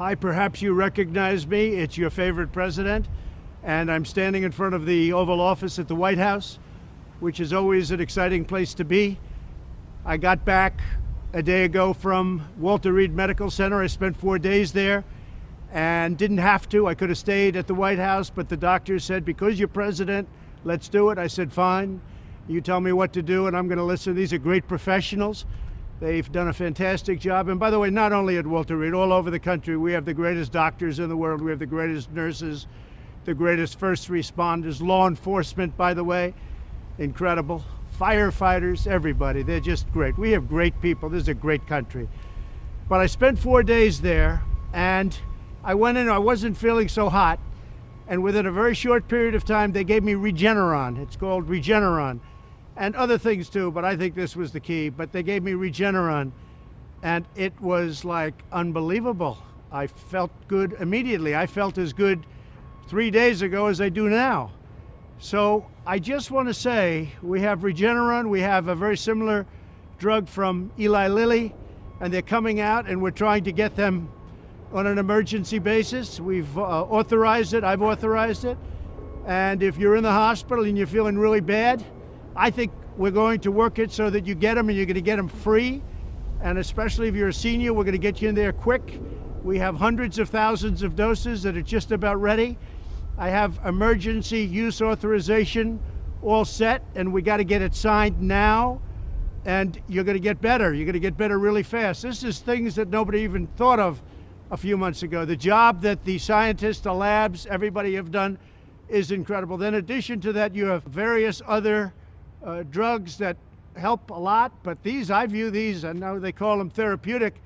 Hi, perhaps you recognize me. It's your favorite president. And I'm standing in front of the Oval Office at the White House, which is always an exciting place to be. I got back a day ago from Walter Reed Medical Center. I spent four days there and didn't have to. I could have stayed at the White House, but the doctors said, because you're president, let's do it. I said, fine. You tell me what to do, and I'm going to listen. These are great professionals. They've done a fantastic job. And by the way, not only at Walter Reed, all over the country, we have the greatest doctors in the world. We have the greatest nurses, the greatest first responders, law enforcement, by the way, incredible. Firefighters, everybody, they're just great. We have great people. This is a great country. But I spent four days there, and I went in, I wasn't feeling so hot. And within a very short period of time, they gave me Regeneron. It's called Regeneron and other things too, but I think this was the key. But they gave me Regeneron, and it was like unbelievable. I felt good immediately. I felt as good three days ago as I do now. So I just want to say we have Regeneron, we have a very similar drug from Eli Lilly, and they're coming out, and we're trying to get them on an emergency basis. We've uh, authorized it, I've authorized it. And if you're in the hospital and you're feeling really bad, I think we're going to work it so that you get them and you're going to get them free. And especially if you're a senior, we're going to get you in there quick. We have hundreds of thousands of doses that are just about ready. I have emergency use authorization all set, and we got to get it signed now. And you're going to get better. You're going to get better really fast. This is things that nobody even thought of a few months ago. The job that the scientists, the labs, everybody have done is incredible. Then in addition to that, you have various other uh, drugs that help a lot, but these, I view these, and know they call them therapeutic,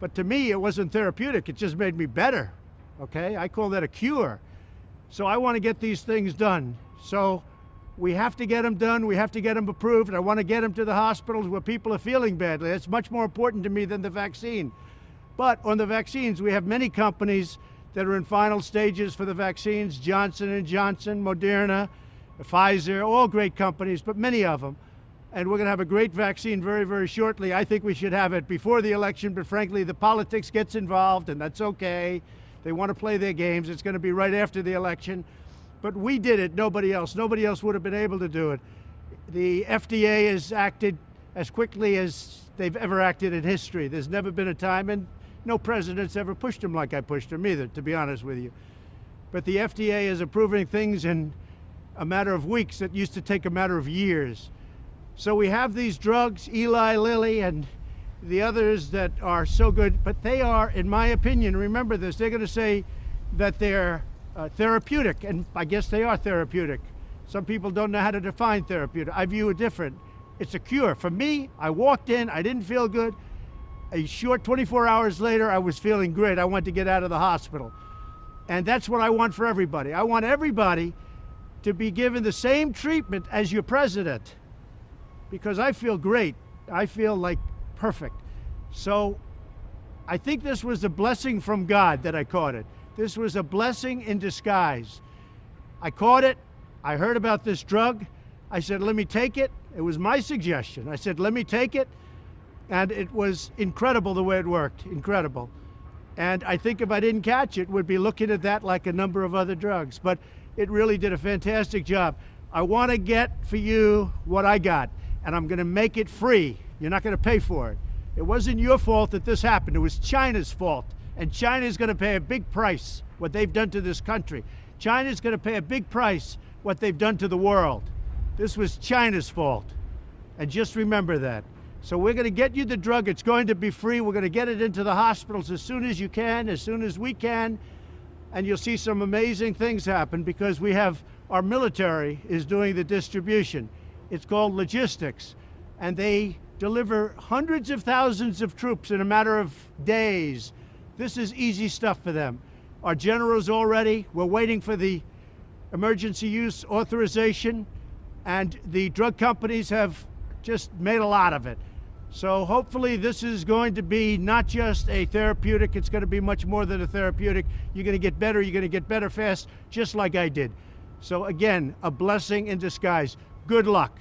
but to me it wasn't therapeutic, it just made me better, okay? I call that a cure. So I want to get these things done. So we have to get them done, we have to get them approved, I want to get them to the hospitals where people are feeling badly. That's much more important to me than the vaccine. But on the vaccines, we have many companies that are in final stages for the vaccines, Johnson & Johnson, Moderna, Pfizer, all great companies, but many of them. And we're going to have a great vaccine very, very shortly. I think we should have it before the election, but frankly, the politics gets involved, and that's okay. They want to play their games. It's going to be right after the election. But we did it, nobody else. Nobody else would have been able to do it. The FDA has acted as quickly as they've ever acted in history. There's never been a time, and no president's ever pushed them like I pushed them either, to be honest with you. But the FDA is approving things in a matter of weeks that used to take a matter of years. So we have these drugs, Eli Lilly and the others that are so good, but they are, in my opinion, remember this, they're going to say that they're uh, therapeutic, and I guess they are therapeutic. Some people don't know how to define therapeutic. I view it different. It's a cure. For me, I walked in, I didn't feel good. A short 24 hours later, I was feeling great. I wanted to get out of the hospital. And that's what I want for everybody. I want everybody to be given the same treatment as your president because I feel great. I feel like perfect. So I think this was a blessing from God that I caught it. This was a blessing in disguise. I caught it. I heard about this drug. I said, let me take it. It was my suggestion. I said, let me take it. And it was incredible the way it worked. Incredible. And I think if I didn't catch it, we'd be looking at that like a number of other drugs. But it really did a fantastic job. I want to get for you what I got, and I'm going to make it free. You're not going to pay for it. It wasn't your fault that this happened. It was China's fault. And China is going to pay a big price, what they've done to this country. China is going to pay a big price, what they've done to the world. This was China's fault. And just remember that. So we're going to get you the drug. It's going to be free. We're going to get it into the hospitals as soon as you can, as soon as we can and you'll see some amazing things happen because we have our military is doing the distribution. It's called logistics, and they deliver hundreds of thousands of troops in a matter of days. This is easy stuff for them. Our generals already, we're waiting for the emergency use authorization, and the drug companies have just made a lot of it. So hopefully this is going to be not just a therapeutic, it's going to be much more than a therapeutic. You're going to get better, you're going to get better fast, just like I did. So again, a blessing in disguise. Good luck.